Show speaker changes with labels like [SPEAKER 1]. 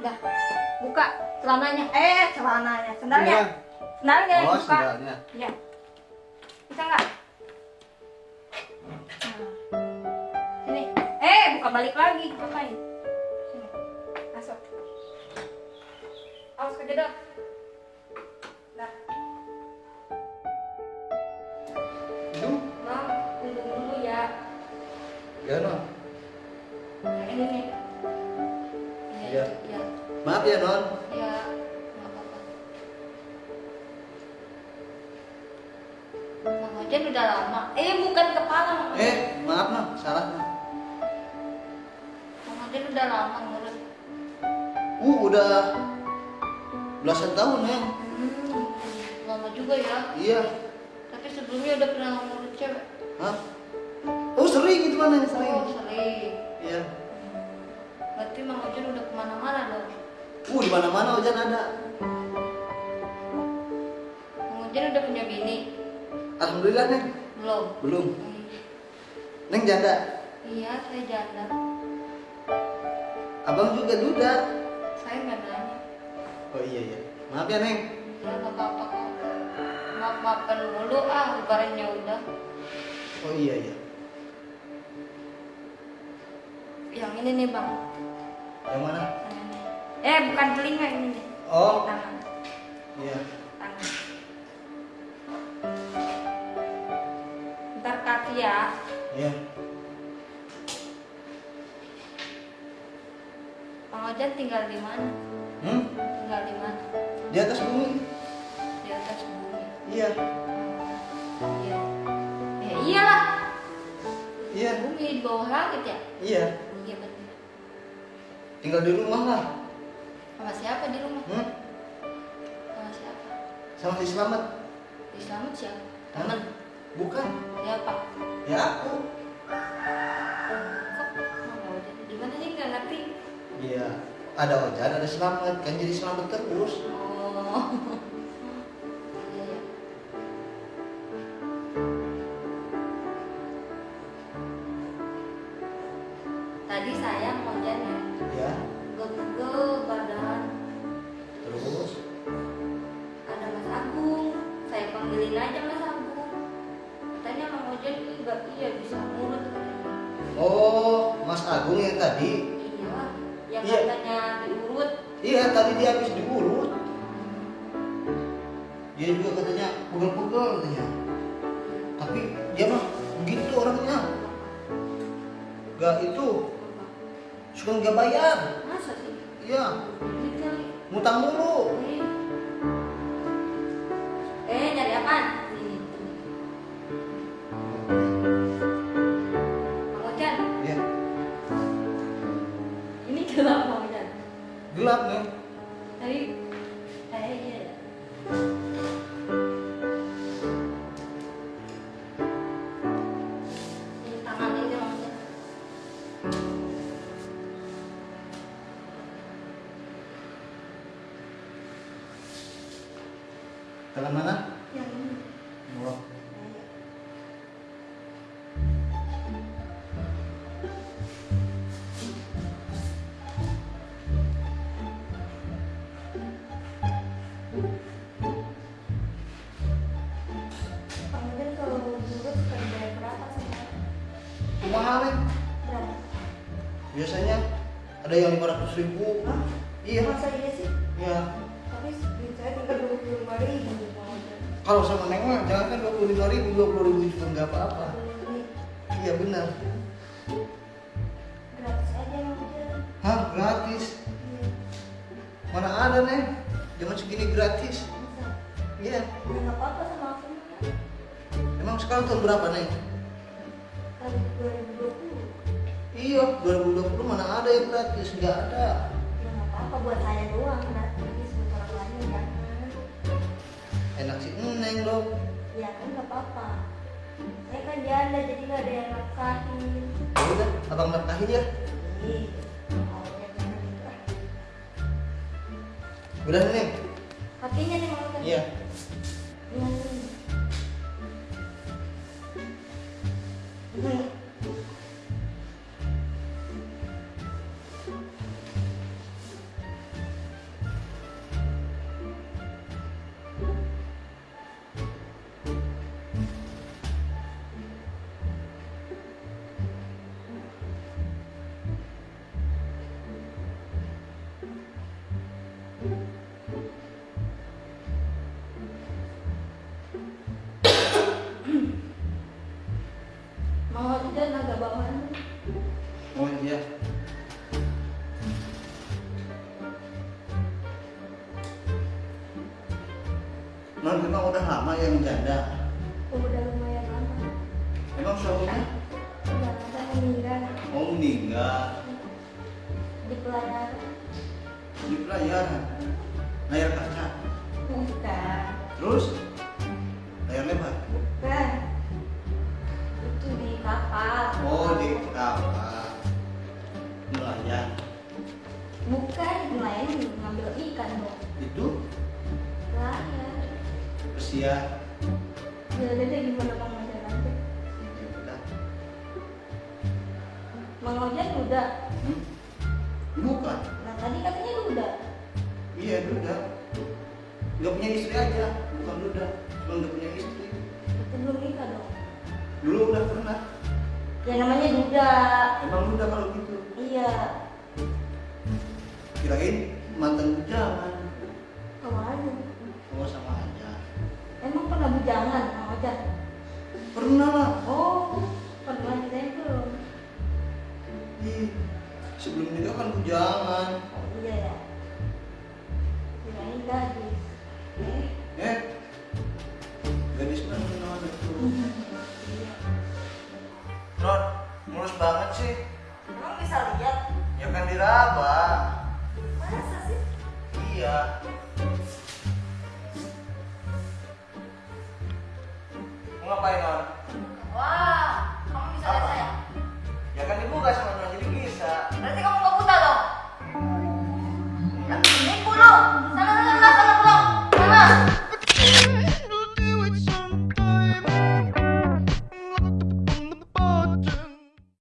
[SPEAKER 1] Udah. Buka celananya. Eh, celananya. Sendalnya.
[SPEAKER 2] Iya.
[SPEAKER 1] Sendalnya
[SPEAKER 2] Oh,
[SPEAKER 1] buka.
[SPEAKER 2] sendalnya.
[SPEAKER 1] Iya. Bisa nggak? Nah. Sini. Eh, buka balik lagi. Ngapain? Sini. Masuk. Awas kejedot. Dah. Tunggu dulu ya.
[SPEAKER 2] ya non.
[SPEAKER 1] Nah, ini nih.
[SPEAKER 2] Iya.
[SPEAKER 1] Iya.
[SPEAKER 2] Maaf ya non.
[SPEAKER 1] Ya, Ojan udah lama. Eh, bukan kepala.
[SPEAKER 2] Eh, maaf non, salah non.
[SPEAKER 1] Bang Ojan udah lama ngurus.
[SPEAKER 2] Uh, udah belasan tahun ya.
[SPEAKER 1] Hmm, lama juga ya.
[SPEAKER 2] Iya.
[SPEAKER 1] Tapi sebelumnya udah pernah ngurus cewek.
[SPEAKER 2] Hah? Oh sering gitu mana sering.
[SPEAKER 1] Oh, sering. Ke mana-mana dong.
[SPEAKER 2] Uh, di mana-mana hujan ada.
[SPEAKER 1] Ojan udah punya bini?
[SPEAKER 2] Alhamdulillah neng.
[SPEAKER 1] Belum.
[SPEAKER 2] Belum.
[SPEAKER 1] Hmm.
[SPEAKER 2] Neng janda.
[SPEAKER 1] Iya, saya janda.
[SPEAKER 2] Abang juga duda.
[SPEAKER 1] Saya nggak nanya.
[SPEAKER 2] Oh iya iya. Maaf ya neng.
[SPEAKER 1] Ya nggak apa-apa kok. Maaf-maafkan mulu ah, lebarannya udah.
[SPEAKER 2] Oh iya iya.
[SPEAKER 1] Yang ini nih bang.
[SPEAKER 2] Yang mana?
[SPEAKER 1] Eh bukan telinga ini.
[SPEAKER 2] Oh
[SPEAKER 1] Tangan.
[SPEAKER 2] iya.
[SPEAKER 1] Tangan. Ntar kaki ya.
[SPEAKER 2] Iya.
[SPEAKER 1] Bang Ojan tinggal di mana?
[SPEAKER 2] Hmm?
[SPEAKER 1] Tinggal di mana?
[SPEAKER 2] Di atas bumi.
[SPEAKER 1] Di atas bumi.
[SPEAKER 2] Iya.
[SPEAKER 1] Iya. Ya iyalah.
[SPEAKER 2] Iya.
[SPEAKER 1] Bumi di bawah langit ya.
[SPEAKER 2] Iya.
[SPEAKER 1] Iya betul.
[SPEAKER 2] Tinggal di rumah lah.
[SPEAKER 1] Sama siapa di rumah?
[SPEAKER 2] Hmm?
[SPEAKER 1] Sama siapa?
[SPEAKER 2] Sama si Selamat.
[SPEAKER 1] Di selamat siapa?
[SPEAKER 2] Hah?
[SPEAKER 1] Temen.
[SPEAKER 2] Bukan.
[SPEAKER 1] Siapa?
[SPEAKER 2] Ya aku.
[SPEAKER 1] Sih nggak ngerti?
[SPEAKER 2] Iya. Ada Ojan, ada Selamat. Kan jadi Selamat terus.
[SPEAKER 1] Agung
[SPEAKER 2] yang tadi.
[SPEAKER 1] Iya Yang
[SPEAKER 2] Iya.
[SPEAKER 1] katanya diurut
[SPEAKER 2] Iya, tadi dia habis diurut. Dia juga katanya pegel-pegel katanya. Tapi dia mah begitu orangnya. Gak itu, suka nggak bayar.
[SPEAKER 1] Masa sih?
[SPEAKER 2] Iya, ngutang dulu.
[SPEAKER 1] Gelap
[SPEAKER 2] gelap nih.
[SPEAKER 1] Tadi, eh iya. ya. Mang Ojan.
[SPEAKER 2] Tangan mana?
[SPEAKER 1] Yang ini.
[SPEAKER 2] Biasanya ada yang 500 ribu.
[SPEAKER 1] Hah?
[SPEAKER 2] Iya.
[SPEAKER 1] Masa iya sih?
[SPEAKER 2] Iya.
[SPEAKER 1] Tapi saya tinggal dua puluh lima ribu.
[SPEAKER 2] Kalau sama Neng mah jangan kan 25 ribu, 20 ribu juga nggak apa-apa.
[SPEAKER 1] Ini
[SPEAKER 2] Iya benar.
[SPEAKER 1] gratis aja Ojan.
[SPEAKER 2] Hah, gratis?
[SPEAKER 1] Iya.
[SPEAKER 2] Mana ada Neng? Jangan segini gratis. Iya.
[SPEAKER 1] Ya nggak apa-apa sama aku.
[SPEAKER 2] Emang sekarang tahun berapa Neng? Iya, 2020 mana ada yang gratis? Nggak ada.
[SPEAKER 1] Ya nggak apa-apa buat saya doang. Nanti buat orang lain jangan.
[SPEAKER 2] Enak sih Neng dong.
[SPEAKER 1] Ya kan nggak apa-apa. Saya kan janda jadi nggak ada yang nafkahin.
[SPEAKER 2] Ya udah, abang nafkahin ya.
[SPEAKER 1] Ih, jangan gitu ah.
[SPEAKER 2] Udah Neng.
[SPEAKER 1] Kakinya nih mau kan?
[SPEAKER 2] Iya.
[SPEAKER 1] Hmm. Hmm. Mau aja naga bawahan? Oh iya.
[SPEAKER 2] Non memang udah lama yang menjanda?
[SPEAKER 1] Udah lumayan lama.
[SPEAKER 2] Emang suaminya?
[SPEAKER 1] Enggak ada meninggal.
[SPEAKER 2] Oh meninggal.
[SPEAKER 1] Di pelayaran.
[SPEAKER 2] Di pelayaran. Layar kaca.
[SPEAKER 1] Bukan.
[SPEAKER 2] Terus? Usia
[SPEAKER 1] ya udah deh gimana bang
[SPEAKER 2] ya udah.
[SPEAKER 1] bang Ojek udah
[SPEAKER 2] Hmm? Bukan.
[SPEAKER 1] nah tadi katanya udah
[SPEAKER 2] Iya duda. Gak punya istri aja, bukan duda. Cuma gak punya istri.
[SPEAKER 1] itu belum nikah dong
[SPEAKER 2] Dulu udah pernah.
[SPEAKER 1] ya namanya duda
[SPEAKER 2] Emang duda kalau gitu.
[SPEAKER 1] iya
[SPEAKER 2] Kirain mantan bujangan.
[SPEAKER 1] ke mana
[SPEAKER 2] Oh sama aja.
[SPEAKER 1] Emang pernah bujangan bang Ojek
[SPEAKER 2] Pernah lah.
[SPEAKER 1] oh pernah kita belum
[SPEAKER 2] Ih, sebelum nikah kan bujangan.
[SPEAKER 1] oh iya ya kirain gadis eh
[SPEAKER 2] Eh, gadis mana itu?
[SPEAKER 1] iya
[SPEAKER 2] Non, mulus banget sih.